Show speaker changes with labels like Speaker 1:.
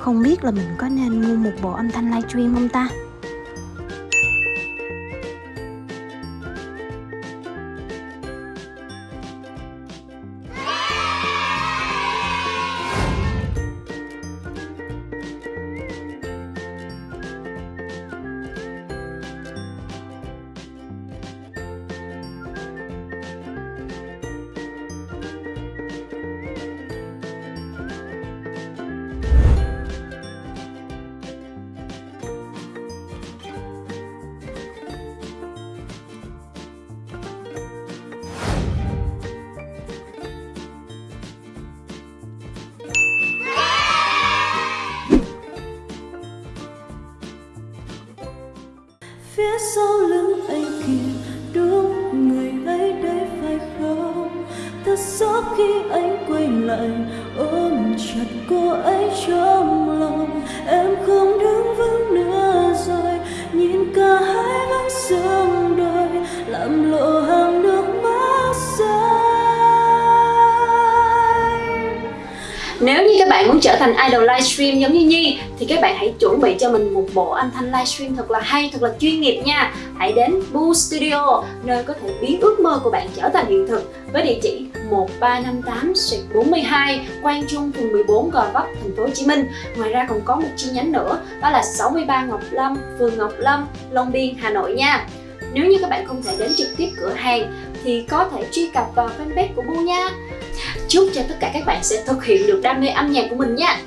Speaker 1: Không biết là mình có nên mua một bộ âm thanh livestream không ta?
Speaker 2: Phía sau lưng anh kìa, đúng người ấy đấy phải không? Thật xót khi anh quay lại, ôm chặt cô ấy trong lòng, em không đứng vững nữa rồi, nhìn cả hai vẫn sương đôi, làm lộ
Speaker 3: Nếu như các bạn muốn trở thành idol livestream giống như Nhi thì các bạn hãy chuẩn bị cho mình một bộ âm thanh livestream thật là hay, thật là chuyên nghiệp nha. Hãy đến Boo Studio, nơi có thể biến ước mơ của bạn trở thành hiện thực với địa chỉ 1358/42 Quang Trung, phường 14, Gò Vấp, thành phố Hồ Chí Minh. Ngoài ra còn có một chi nhánh nữa, đó là 63 Ngọc Lâm, phường Ngọc Lâm, Long Biên, Hà Nội nha. Nếu như các bạn không thể đến trực tiếp cửa hàng thì có thể truy cập vào fanpage của Bu nha. Chúc cho tất cả các bạn sẽ thực hiện được đam mê âm nhạc của mình nha.